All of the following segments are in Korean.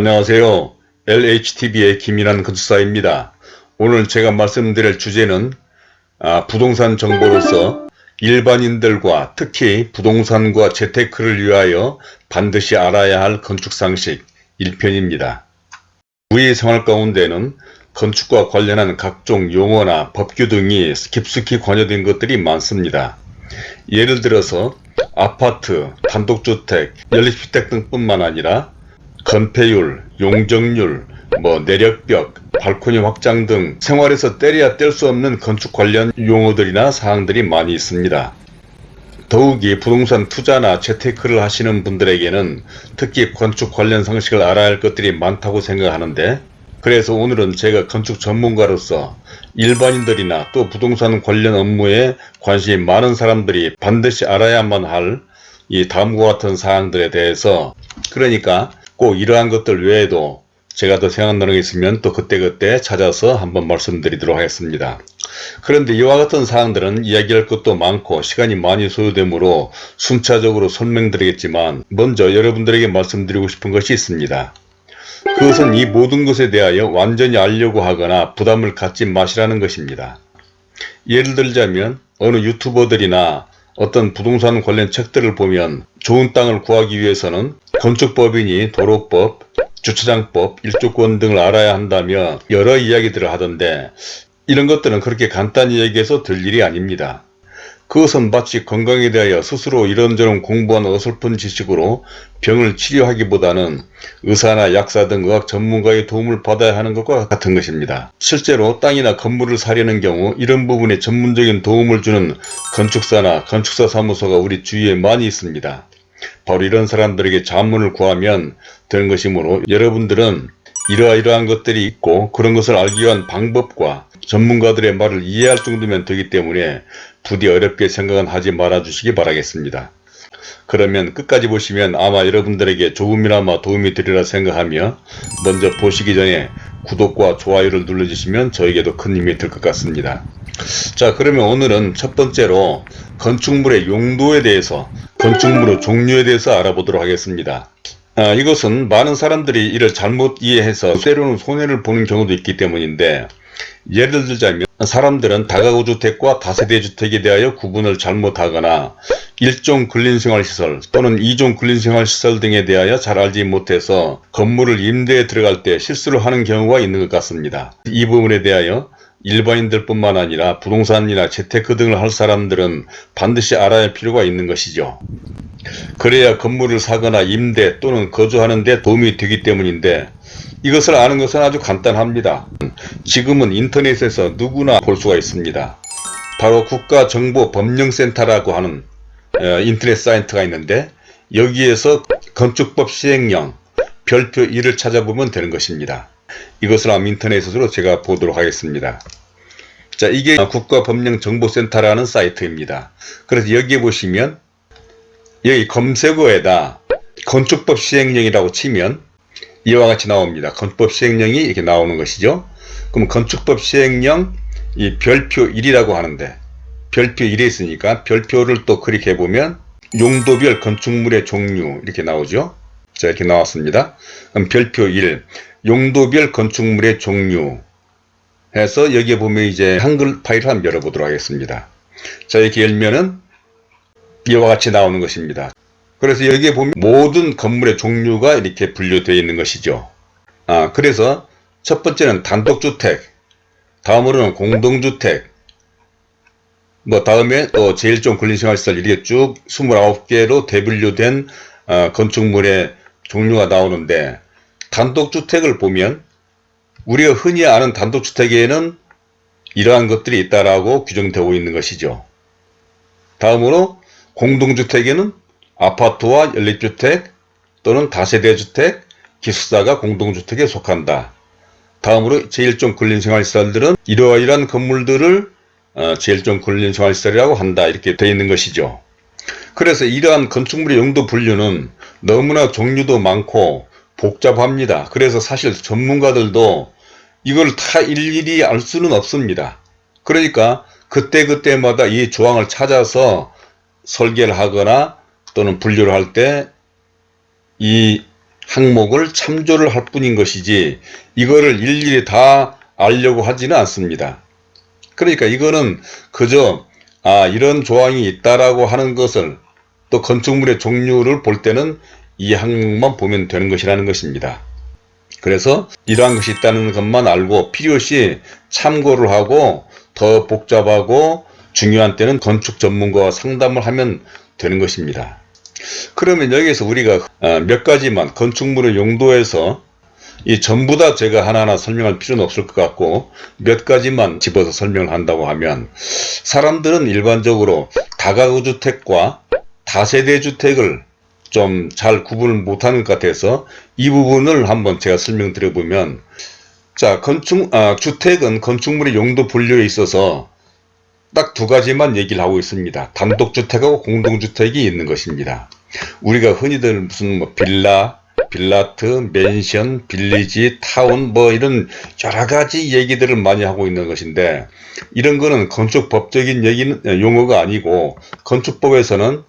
안녕하세요. LHTV의 김인환 건축사입니다. 오늘 제가 말씀드릴 주제는 아, 부동산 정보로서 일반인들과 특히 부동산과 재테크를 위하여 반드시 알아야 할 건축상식 1편입니다. 우리 생활 가운데는 건축과 관련한 각종 용어나 법규 등이 깊숙이 관여된 것들이 많습니다. 예를 들어서 아파트, 단독주택, 연립주택 등뿐만 아니라 건폐율, 용적률, 뭐 내력벽, 발코니 확장 등 생활에서 때려야 뗄 수 없는 건축 관련 용어들이나 사항들이 많이 있습니다. 더욱이 부동산 투자나 재테크를 하시는 분들에게는 특히 건축 관련 상식을 알아야 할 것들이 많다고 생각하는데 그래서 오늘은 제가 건축 전문가로서 일반인들이나 또 부동산 관련 업무에 관심이 많은 사람들이 반드시 알아야만 할 이 다음과 같은 사항들에 대해서 그러니까 꼭 이러한 것들 외에도 제가 더 생각나는 게 있으면 또 그때그때 찾아서 한번 말씀드리도록 하겠습니다. 그런데 이와 같은 사항들은 이야기할 것도 많고 시간이 많이 소요되므로 순차적으로 설명드리겠지만 먼저 여러분들에게 말씀드리고 싶은 것이 있습니다. 그것은 이 모든 것에 대하여 완전히 알려고 하거나 부담을 갖지 마시라는 것입니다. 예를 들자면 어느 유튜버들이나 어떤 부동산 관련 책들을 보면 좋은 땅을 구하기 위해서는 건축법이니 도로법, 주차장법, 일조권 등을 알아야 한다며 여러 이야기들을 하던데 이런 것들은 그렇게 간단히 얘기해서 될 일이 아닙니다. 그것은 마치 건강에 대하여 스스로 이런저런 공부한 어설픈 지식으로 병을 치료하기보다는 의사나 약사 등 의학 전문가의 도움을 받아야 하는 것과 같은 것입니다. 실제로 땅이나 건물을 사려는 경우 이런 부분에 전문적인 도움을 주는 건축사나 건축사 사무소가 우리 주위에 많이 있습니다. 바로 이런 사람들에게 자문을 구하면 되는 것이므로 여러분들은 이러이러한 것들이 있고 그런 것을 알기 위한 방법과 전문가들의 말을 이해할 정도면 되기 때문에 부디 어렵게 생각은 하지 말아 주시기 바라겠습니다. 그러면 끝까지 보시면 아마 여러분들에게 조금이나마 도움이 되리라 생각하며 먼저 보시기 전에 구독과 좋아요를 눌러주시면 저에게도 큰 힘이 될 것 같습니다. 자 그러면 오늘은 첫 번째로 건축물의 용도에 대해서 건축물의 종류에 대해서 알아보도록 하겠습니다. 아, 이것은 많은 사람들이 이를 잘못 이해해서 때로는 손해를 보는 경우도 있기 때문인데 예를 들자면 사람들은 다가구 주택과 다세대 주택에 대하여 구분을 잘못하거나 일종 근린생활시설 또는 이종 근린생활시설 등에 대하여 잘 알지 못해서 건물을 임대에 들어갈 때 실수를 하는 경우가 있는 것 같습니다. 이 부분에 대하여 일반인들 뿐만 아니라 부동산이나 재테크 등을 할 사람들은 반드시 알아야 할 필요가 있는 것이죠. 그래야 건물을 사거나 임대 또는 거주하는 데 도움이 되기 때문인데 이것을 아는 것은 아주 간단합니다. 지금은 인터넷에서 누구나 볼 수가 있습니다. 바로 국가정보법령센터라고 하는 어, 인터넷 사이트가 있는데 여기에서 건축법 시행령 별표 1을 찾아보면 되는 것입니다. 이것을 한번 인터넷으로 제가 보도록 하겠습니다. 자 이게 국가법령정보센터라는 사이트입니다. 그래서 여기에 보시면 여기 검색어에다 건축법 시행령이라고 치면 이와 같이 나옵니다. 건축법 시행령이 이렇게 나오는 것이죠. 그럼 건축법 시행령 이 별표 1이라고 하는데 별표 1에 있으니까 별표를 또 클릭해 보면 용도별 건축물의 종류 이렇게 나오죠. 자 이렇게 나왔습니다. 그럼 별표 1 용도별 건축물의 종류 해서 여기에 보면 이제 한글 파일을 한번 열어보도록 하겠습니다. 자 이렇게 열면은 이와 같이 나오는 것입니다. 그래서 여기에 보면 모든 건물의 종류가 이렇게 분류되어 있는 것이죠. 아, 그래서 첫 번째는 단독주택, 다음으로는 공동주택, 뭐 다음에 또 제일 좀 근린생활시설 이렇게 쭉 29개로 대분류된 어, 건축물의 종류가 나오는데 단독주택을 보면 우리가 흔히 아는 단독주택에는 이러한 것들이 있다라고 규정되고 있는 것이죠. 다음으로 공동주택에는 아파트와 연립주택 또는 다세대주택, 기숙사가 공동주택에 속한다. 다음으로 제1종 근린생활시설들은 이러이러한 건물들을 어, 제1종 근린생활시설이라고 한다. 이렇게 되어 있는 것이죠. 그래서 이러한 건축물의 용도 분류는 너무나 종류도 많고 복잡합니다. 그래서 사실 전문가들도 이걸 다 일일이 알 수는 없습니다. 그러니까 그때그때마다 이 조항을 찾아서 설계를 하거나 또는 분류를 할 때 이 항목을 참조를 할 뿐인 것이지 이거를 일일이 다 알려고 하지는 않습니다. 그러니까 이거는 그저 아 이런 조항이 있다라고 하는 것을 또 건축물의 종류를 볼 때는 이 항목만 보면 되는 것이라는 것입니다. 그래서 이러한 것이 있다는 것만 알고 필요시 참고를 하고 더 복잡하고 중요한 때는 건축 전문가와 상담을 하면 되는 것입니다. 그러면 여기서 우리가 어, 몇 가지만 건축물의 용도에서 이 전부 다 제가 하나하나 설명할 필요는 없을 것 같고 몇 가지만 집어서 설명을 한다고 하면 사람들은 일반적으로 다가구 주택과 다세대 주택을 좀 잘 구분을 못하는 것 같아서 이 부분을 한번 제가 설명드려 보면 자 건축 아, 주택은 건축물의 용도 분류에 있어서 딱 두 가지만 얘기를 하고 있습니다. 단독주택하고 공동주택이 있는 것입니다. 우리가 흔히들 무슨 뭐 빌라, 빌라트, 맨션, 빌리지, 타운 뭐 이런 여러 가지 얘기들을 많이 하고 있는 것인데 이런 거는 건축법적인 얘기는 용어가 아니고 건축법에서는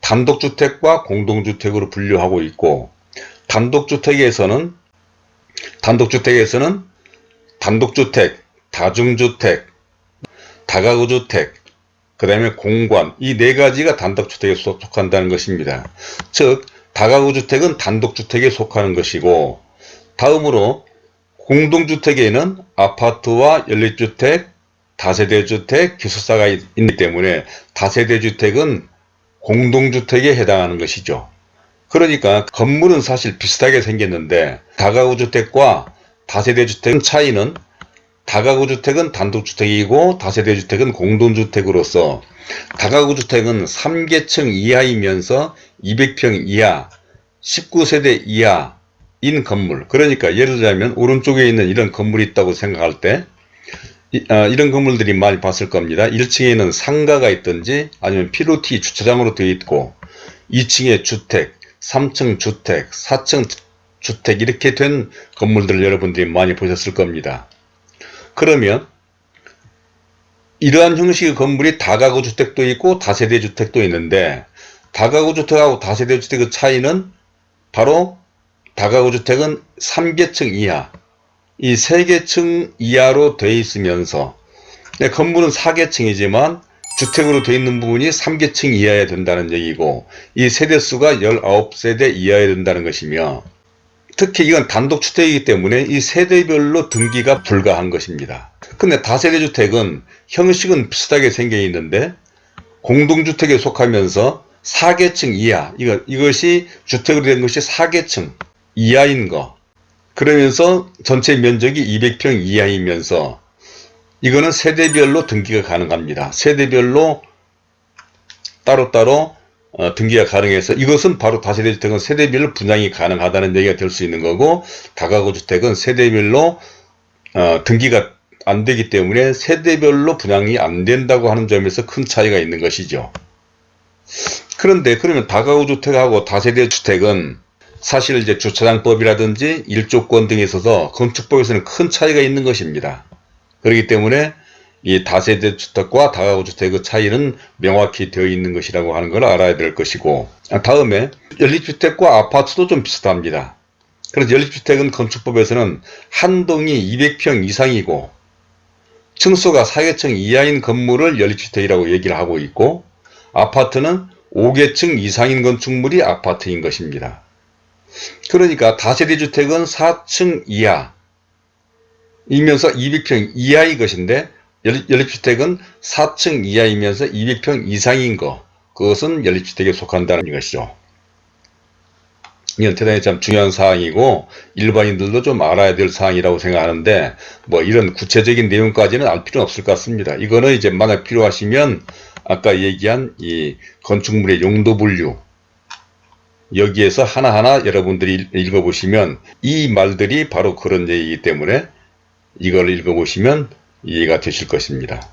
단독주택과 공동주택으로 분류하고 있고 단독주택에서는 단독주택에서는 단독주택, 다중주택, 다가구주택, 그 다음에 공관 이 네 가지가 단독주택에 속한다는 것입니다. 즉 다가구주택은 단독주택에 속하는 것이고 다음으로 공동주택에는 아파트와 연립주택, 다세대주택, 기숙사가 있기 때문에 다세대주택은 공동주택에 해당하는 것이죠. 그러니까 건물은 사실 비슷하게 생겼는데 다가구주택과 다세대주택의 차이는 다가구 주택은 단독주택이고 다세대 주택은 공동주택으로서 다가구 주택은 3계층 이하이면서 200평 이하, 19세대 이하인 건물 그러니까 예를 들자면 오른쪽에 있는 이런 건물이 있다고 생각할 때 이, 아, 런 건물들이 많이 봤을 겁니다. 1층에는 상가가 있든지 아니면 피로티 주차장으로 되어 있고 2층에 주택, 3층 주택, 4층 주택 이렇게 된 건물들을 여러분들이 많이 보셨을 겁니다. 그러면 이러한 형식의 건물이 다가구 주택도 있고 다세대 주택도 있는데 다가구 주택하고 다세대 주택의 차이는 바로 다가구 주택은 3계층 이하 이 3계층 이하로 되어 있으면서 네, 건물은 4계층이지만 주택으로 되어 있는 부분이 3계층 이하야 된다는 얘기고 이 세대수가 19세대 이하야 된다는 것이며 특히 이건 단독주택이기 때문에 이 세대별로 등기가 불가한 것입니다. 근데 다세대주택은 형식은 비슷하게 생겨 있는데 공동주택에 속하면서 4계층 이하 이거, 이것이 주택으로 된 것이 4계층 이하인 거 그러면서 전체 면적이 200평 이하이면서 이거는 세대별로 등기가 가능합니다. 세대별로 따로따로 어, 등기가 가능해서 이것은 바로 다세대 주택은 세대별로 분양이 가능하다는 얘기가 될 수 있는 거고 다가구 주택은 세대별로 어, 등기가 안 되기 때문에 세대별로 분양이 안 된다고 하는 점에서 큰 차이가 있는 것이죠. 그런데 그러면 다가구 주택하고 다세대 주택은 사실 이제 주차장법이라든지 일조권 등에 있어서 건축법에서는 큰 차이가 있는 것입니다. 그렇기 때문에 이 다세대 주택과 다가구 주택의 차이는 명확히 되어 있는 것이라고 하는 걸 알아야 될 것이고 다음에 연립주택과 아파트도 좀 비슷합니다. 그래서 연립주택은 건축법에서는 한 동이 200평 이상이고 층수가 4계층 이하인 건물을 연립주택이라고 얘기를 하고 있고 아파트는 5계층 이상인 건축물이 아파트인 것입니다. 그러니까 다세대 주택은 4층 이하 이면서 200평 이하의 것인데 연립주택은 4층 이하이면서 200평 이상인 거 그것은 연립주택에 속한다는 것이죠. 이건 대단히 참 중요한 사항이고 일반인들도 좀 알아야 될 사항이라고 생각하는데 뭐 이런 구체적인 내용까지는 알 필요는 없을 것 같습니다. 이거는 이제 만약 필요하시면 아까 얘기한 이 건축물의 용도 분류 여기에서 하나하나 여러분들이 읽어보시면 이 말들이 바로 그런 얘기이기 때문에 이걸 읽어보시면 이해가 되실 것입니다.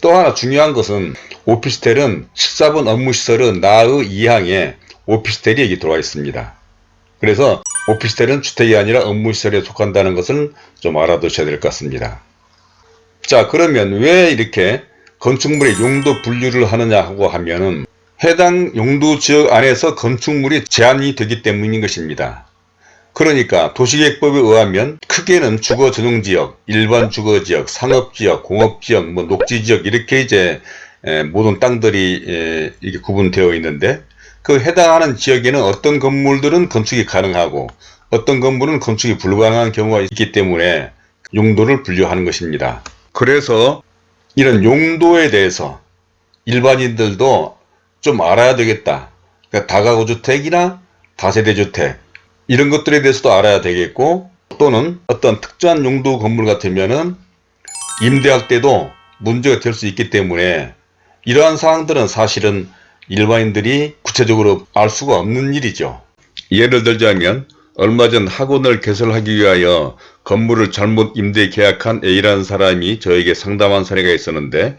또 하나 중요한 것은 오피스텔은 14번 업무시설은 나의 2항에 오피스텔이 여기 들어와 있습니다. 그래서 오피스텔은 주택이 아니라 업무시설에 속한다는 것을 좀 알아두셔야 될 것 같습니다. 자 그러면 왜 이렇게 건축물의 용도 분류를 하느냐 하고 하면은 해당 용도 지역 안에서 건축물이 제한이 되기 때문인 것입니다. 그러니까 도시계획법에 의하면 크게는 주거 전용지역, 일반 주거지역, 상업지역, 공업지역, 뭐 녹지지역 이렇게 이제 에, 모든 땅들이 에, 이게 구분되어 있는데 그 해당하는 지역에는 어떤 건물들은 건축이 가능하고 어떤 건물은 건축이 불가능한 경우가 있기 때문에 용도를 분류하는 것입니다. 그래서 이런 용도에 대해서 일반인들도 좀 알아야 되겠다. 그러니까 다가구주택이나 다세대주택 이런 것들에 대해서도 알아야 되겠고 또는 어떤 특정한 용도 건물 같으면은 임대할 때도 문제가 될 수 있기 때문에 이러한 사항들은 사실은 일반인들이 구체적으로 알 수가 없는 일이죠. 예를 들자면 얼마 전 학원을 개설하기 위하여 건물을 잘못 임대 계약한 A라는 사람이 저에게 상담한 사례가 있었는데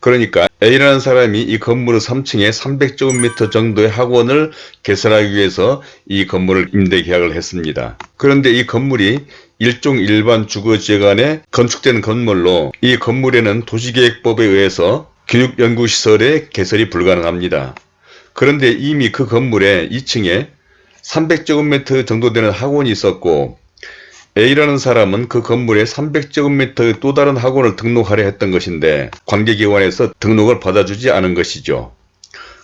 그러니까 A라는 사람이 이 건물의 3층에 300제곱미터 정도의 학원을 개설하기 위해서 이 건물을 임대 계약을 했습니다. 그런데 이 건물이 일종 일반 주거지역 안에 건축된 건물로 이 건물에는 도시계획법에 의해서 교육연구시설의 개설이 불가능합니다. 그런데 이미 그 건물에 2층에 300제곱미터 정도 되는 학원이 있었고 A라는 사람은 그 건물에 300제곱미터의 또 다른 학원을 등록하려 했던 것인데 관계기관에서 등록을 받아주지 않은 것이죠.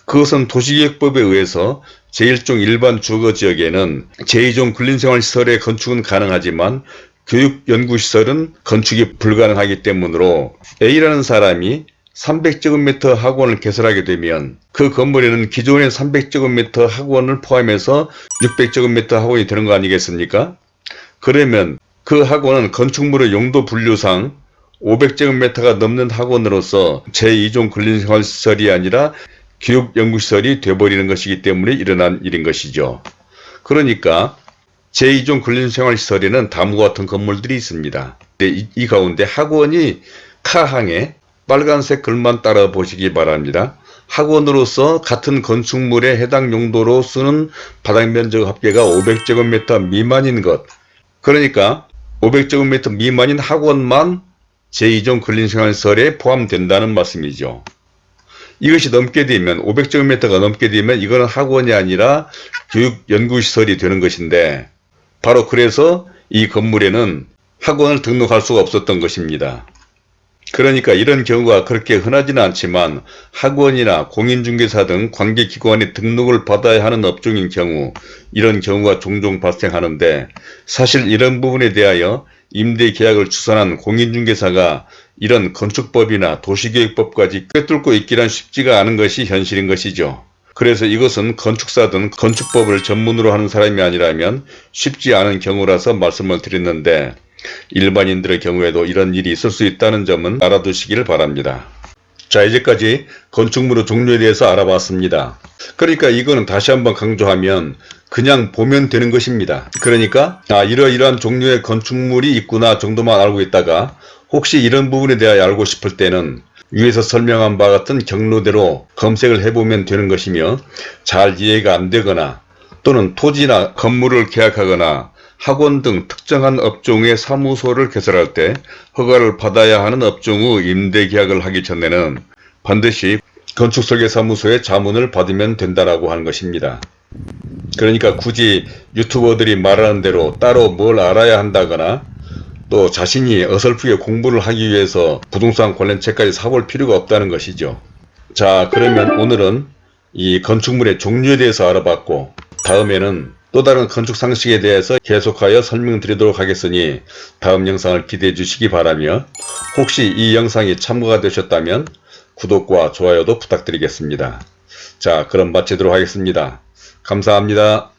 그것은 도시계획법에 의해서 제1종 일반 주거지역에는 제2종 근린생활시설의 건축은 가능하지만 교육연구시설은 건축이 불가능하기 때문으로 A라는 사람이 300제곱미터 학원을 개설하게 되면 그 건물에는 기존의 300제곱미터 학원을 포함해서 600제곱미터 학원이 되는 거 아니겠습니까? 그러면 그 학원은 건축물의 용도 분류상 500제곱미터가 넘는 학원으로서 제2종 근린생활시설이 아니라 교육연구시설이 되어버리는 것이기 때문에 일어난 일인 것이죠. 그러니까 제2종 근린생활시설에는 다음과 같은 건물들이 있습니다. 이, 이 가운데 학원이 카항에 빨간색 글만 따라 보시기 바랍니다. 학원으로서 같은 건축물에 해당 용도로 쓰는 바닥면적 합계가 500제곱미터 미만인 것 그러니까 500제곱미터 미만인 학원만 제2종 근린생활설에 포함된다는 말씀이죠. 이것이 넘게 되면 500제곱미터가 넘게 되면 이거는 학원이 아니라 교육연구시설이 되는 것인데 바로 그래서 이 건물에는 학원을 등록할 수가 없었던 것입니다. 그러니까 이런 경우가 그렇게 흔하지는 않지만 학원이나 공인중개사 등 관계기관에 등록을 받아야 하는 업종인 경우 이런 경우가 종종 발생하는데 사실 이런 부분에 대하여 임대계약을 추선한 공인중개사가 이런 건축법이나 도시계획법까지 꿰뚫고 있기란 쉽지가 않은 것이 현실인 것이죠. 그래서 이것은 건축사든 건축법을 전문으로 하는 사람이 아니라면 쉽지 않은 경우라서 말씀을 드렸는데 일반인들의 경우에도 이런 일이 있을 수 있다는 점은 알아두시기를 바랍니다. 자 이제까지 건축물의 종류에 대해서 알아봤습니다. 그러니까 이거는 다시 한번 강조하면 그냥 보면 되는 것입니다. 그러니까 아 이러이러한 종류의 건축물이 있구나 정도만 알고 있다가 혹시 이런 부분에 대하여 알고 싶을 때는 위에서 설명한 바와 같은 경로대로 검색을 해보면 되는 것이며 잘 이해가 안 되거나 또는 토지나 건물을 계약하거나 학원 등 특정한 업종의 사무소를 개설할 때 허가를 받아야 하는 업종의 임대계약을 하기 전에는 반드시 건축설계사무소의 자문을 받으면 된다라고 하는 것입니다. 그러니까 굳이 유튜버들이 말하는 대로 따로 뭘 알아야 한다거나 또 자신이 어설프게 공부를 하기 위해서 부동산 관련 책까지 사볼 필요가 없다는 것이죠. 자 그러면 오늘은 이 건축물의 종류에 대해서 알아봤고 다음에는 또 다른 건축 상식에 대해서 계속하여 설명드리도록 하겠으니 다음 영상을 기대해 주시기 바라며 혹시 이 영상이 참고가 되셨다면 구독과 좋아요도 부탁드리겠습니다. 자 그럼 마치도록 하겠습니다. 감사합니다.